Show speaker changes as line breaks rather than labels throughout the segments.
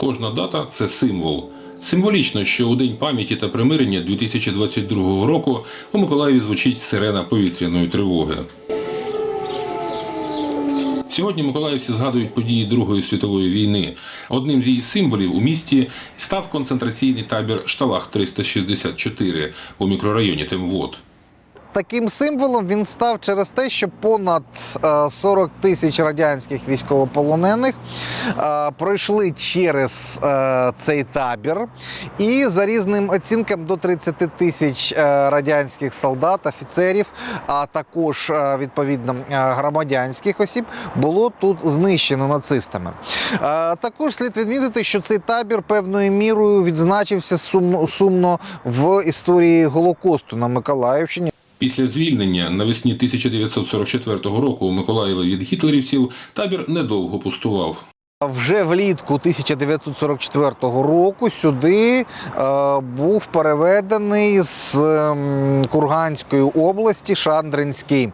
Кожна дата це символ. Символічно, що у День пам'яті та примирення 2022 року у Миколаєві звучить сирена повітряної тривоги. Сьогодні миколаївці згадують події Другої світової війни. Одним з її символів у місті став концентраційний табір Шталах 364 у мікрорайоні Темвод.
Таким символом він став через те, що понад е, 40 тисяч радянських військовополонених е, пройшли через е, цей табір, і за різним оцінкам до 30 тисяч е, радянських солдат, офіцерів, а також е, відповідно е, громадянських осіб було тут знищено нацистами. Е, Також слід відмітити, що цей табір певною мірою відзначився сумно в історії Голокосту на Миколаївщині.
Після звільнення навесні 1944 року у Миколаєва від гітлерівців табір недовго пустував.
Вже влітку 1944 року сюди е, був переведений з ем, Курганської області Шандринський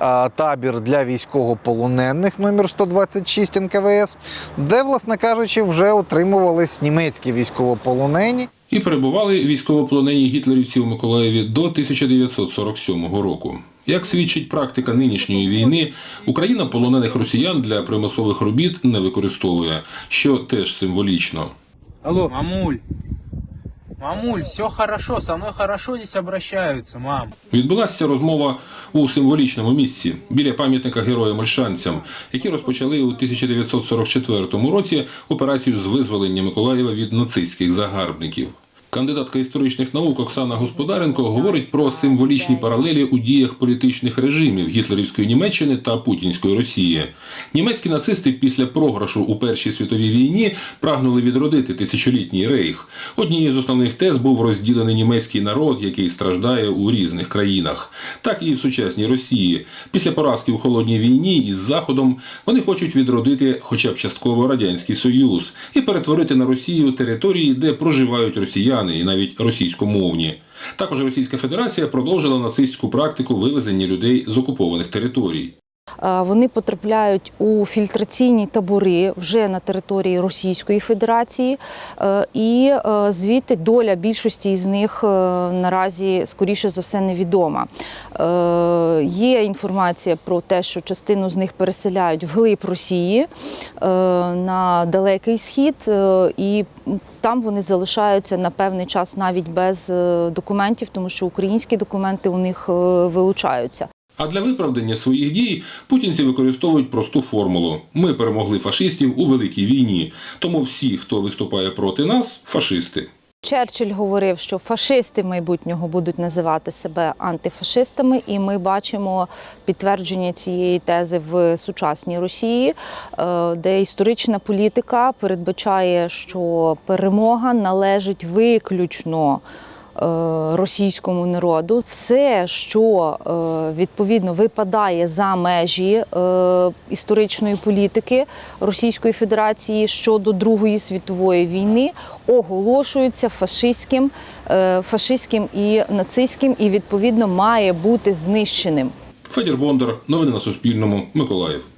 е, табір для військовополонених номер 126 НКВС, де, власне кажучи, вже отримувались німецькі військовополонені.
І перебували військовополонені гітлерівці у Миколаєві до 1947 року. Як свідчить практика нинішньої війни, Україна полонених росіян для примусових робіт не використовує, що теж символічно.
Алло. Мамуль. Мамуль, все хорошо, со мной хорошо здесь обращаются, мам.
Відбулася розмова у символічному місці біля пам'ятника героям Ольшанцям, які розпочали у 1944 році операцію з визволення Миколаєва від нацистських загарбників. Кандидатка історичних наук Оксана Господаренко говорить про символічні паралелі у діях політичних режимів гітлерівської Німеччини та Путінської Росії. Німецькі нацисти після програшу у Першій світовій війні прагнули відродити тисячолітній рейх. Однією з основних тез був розділений німецький народ, який страждає у різних країнах. Так і в сучасній Росії. Після поразки у холодній війні із Заходом вони хочуть відродити хоча б частково радянський союз і перетворити на Росію території, де проживають росіяни і навіть російськомовні. Також Російська Федерація продовжила нацистську практику вивезення людей з окупованих територій.
Вони потрапляють у фільтраційні табори вже на території Російської Федерації, е, і е, звідти доля більшості з них е, наразі скоріше за все невідома. Є інформація про те, що частину з них переселяють вглиб Росії на далекий схід, і там вони залишаються на певний час навіть без документів, тому що українські документи у них вилучаються.
А для виправдання своїх дій путінці використовують просту формулу: ми перемогли фашистів у великій війні. Тому всі, хто виступає проти нас, фашисти.
Черчилль говорив, що фашисти майбутнього будуть називати себе антифашистами, і ми бачимо підтвердження цієї тези в сучасній Росії, е, де історична політика передбачає, що перемога належить виключно. Е, Російському народу все, що е, відповідно випадає за межі е, історичної політики Російської Федерації щодо Другої світової війни, оголошується фашистським, фашистським і нацистським, і відповідно має бути знищеним.
Федір Бондар, новини на Суспільному, Миколаїв.